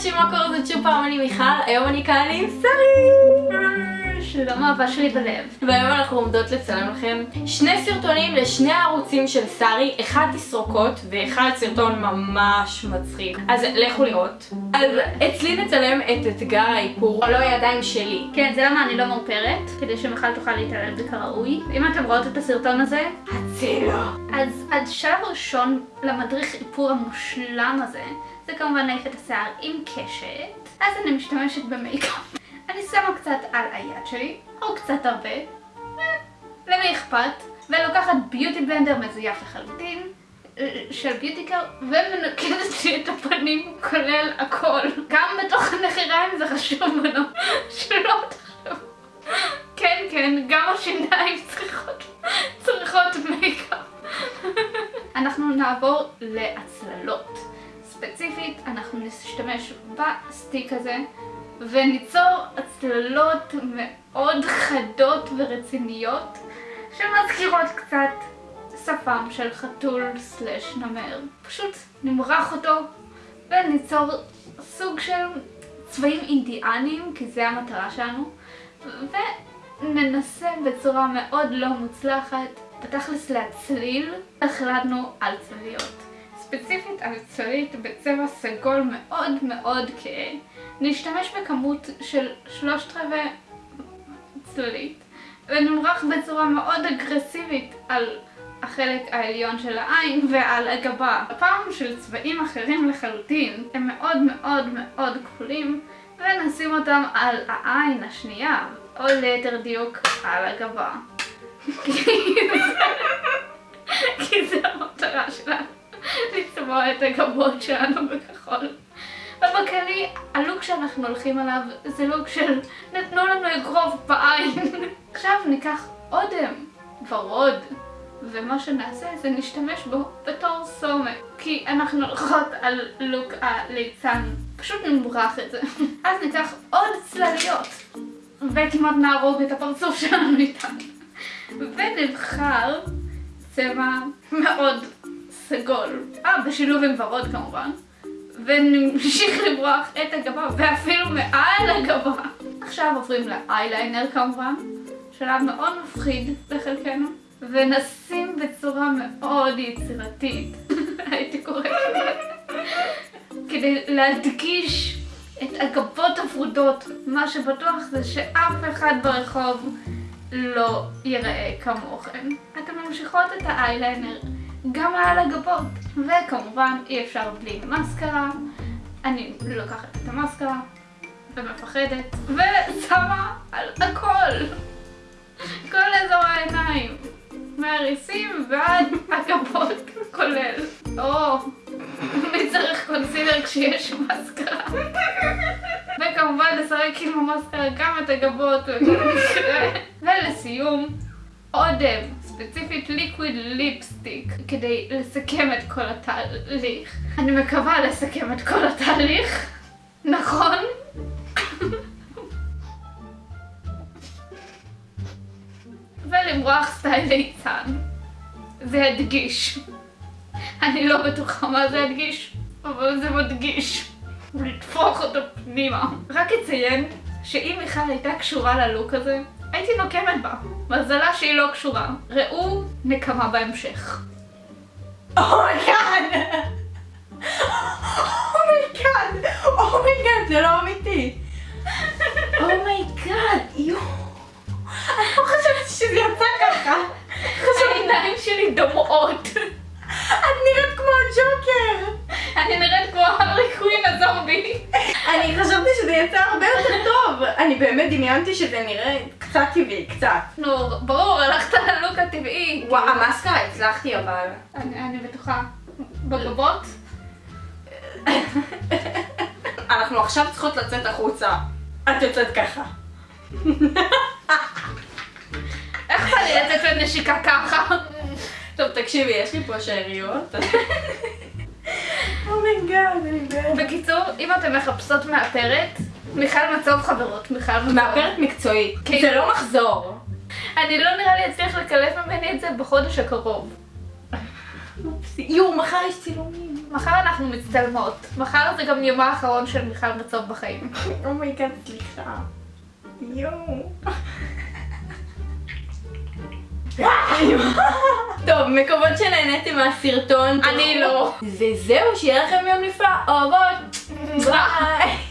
אנשים, מה קורה? זאת שוב פעם אני מיכל, היום אני כאן עם שרי! שלום אהבה שלי בלב. והיום אנחנו עומדות לצלם לכם שני סרטונים לשני הערוצים של שרי, אחד תסרוקות ואחד סרטון ממש מצחיק. אז לכו לראות. אז אצלי נצלם את אתגר האיפור, לא הידיים שלי. כן, זה למה אני לא מאופרת, כדי שמיכל תוכל להתעלל בי כראוי. אם אתם רואות את הסרטון הזה, הצילו. אז השלב הראשון למדריך איפור המושלם הזה, זה כמובן להעיף את השיער עם קשת. אז אני משתמשת במייקאפ. אני שמה קצת על היד שלי, או קצת הרבה, אה, למי אכפת, ולוקחת beauty blender מזויף לחלוטין, אה, של ביוטיקר, ומנקדת לי את הפנים כולל הכל. גם בתוך הנחיריים זה חשוב לנו, שלא תחשוב. כן, כן, גם השיניים צריכות, צריכות מייקאפ. אנחנו נעבור להצללות. ספציפית, אנחנו נשתמש בסטיק הזה. וניצור הצללות מאוד חדות ורציניות שמזכירות קצת שפם של חתול סלש נמר. פשוט נמרח אותו וניצור סוג של צבעים אינדיאניים, כי זה המטרה שלנו, וננסה בצורה מאוד לא מוצלחת, בתכלס להצליל, החלטנו על צלליות. ספציפית על צללית בצבע סגול מאוד מאוד כהה. נשתמש בכמות של שלושת רבעי צללית ונמרח בצורה מאוד אגרסיבית על החלק העליון של העין ועל הגבה. הפעם של צבעים אחרים לחלוטין הם מאוד מאוד מאוד כחולים ונשים אותם על העין השנייה או ליתר דיוק על הגבה. כי זה המטרה שלנו, לצבוע את הגבות שלנו בכחול. ובכללי, הלוק שאנחנו הולכים עליו זה לוק של נתנו לנו אגרוף בעין. עכשיו ניקח אודם ורוד, ומה שנעשה זה נשתמש בו בתור סומה. כי אנחנו הולכות על לוק הליצן, פשוט נמרח את זה. אז ניקח עוד צלליות, וכמעט נהרוג את הפרצוף שלנו איתן. ונבחר צבע מאוד סגול. אה, בשילוב עם ורוד כמובן. ונמשיך לברוח את הגבה, ואפילו מעל הגבה. עכשיו עוברים לאייליינר כמובן, שלב מאוד מפחיד לחלקנו, ונשים בצורה מאוד יצירתית, הייתי קוראת לזה, כדי להדגיש את הגבות הוורודות. מה שבטוח זה שאף אחד ברחוב לא ייראה כמוכם. אתם ממשיכות את האייליינר גם על הגבות. וכמובן אי אפשר בלי מסקרה. אני לוקחת את המסקרה ומפחדת ושמה על הכל. כל אזור העיניים. מהריסים ועד הגבות כולל. או, מי צריך קונסילר כשיש מסקרה? וכמובן לשחק עם המסקרה גם את הגבות ולסיום, אודם. ספציפית ליקוויד ליפסטיק כדי לסכם את כל התהליך. אני מקווה לסכם את כל התהליך, נכון? ולמרוח סטייל ליצן. זה הדגיש. אני לא בטוחה מה זה הדגיש, אבל זה מדגיש. ולטפוח אותו פנימה. רק אציין שאם מיכל הייתה קשורה ללוק הזה, הייתי נוקמת בה. מזלה שהיא לא קשורה. ראו נקמה בהמשך. אומייגאד! אומייגאד! אומייגאד, זה לא אמיתי. Oh my God, יואו. אני לא חושבת שזה יצא ככה. העיניים שלי דומעות. את נראית כמו הג'וקר. אני נראית כמו הארלי קווין הזומבי. אני חשבתי שזה יצא הרבה יותר טוב. אני באמת דמיינתי שזה נראה קצת טבעי, קצת. נו, ברור, הלכת ללוק הטבעי. וואו, המאסקרה הצלחתי אבל. אני בטוחה. בגבות? אנחנו עכשיו צריכות לצאת החוצה. את יוצאת ככה. איך בא לי לצאת לנשיקה ככה? טוב, תקשיבי, יש לי פה שאריות. Oh my God, אני באמת. בקיצור, אם אתם מחפשות מאפרת, מיכל מצוב חברות, מיכל מצוב. מאפרת מקצועית. כן. זה לא מחזור. אני לא נראה לי אצליח לקלף ממני את זה בחודש הקרוב. יואו, מחר יש צילומים. מחר אנחנו מצטלמות. מחר זה גם יומה האחרון של מיכל מצוב בחיים. Oh my God, סליחה. יואו. טוב, מקוות שנהניתם מהסרטון. אני לא. וזהו, שיהיה לכם יום נפלא. אוהבות. ביי.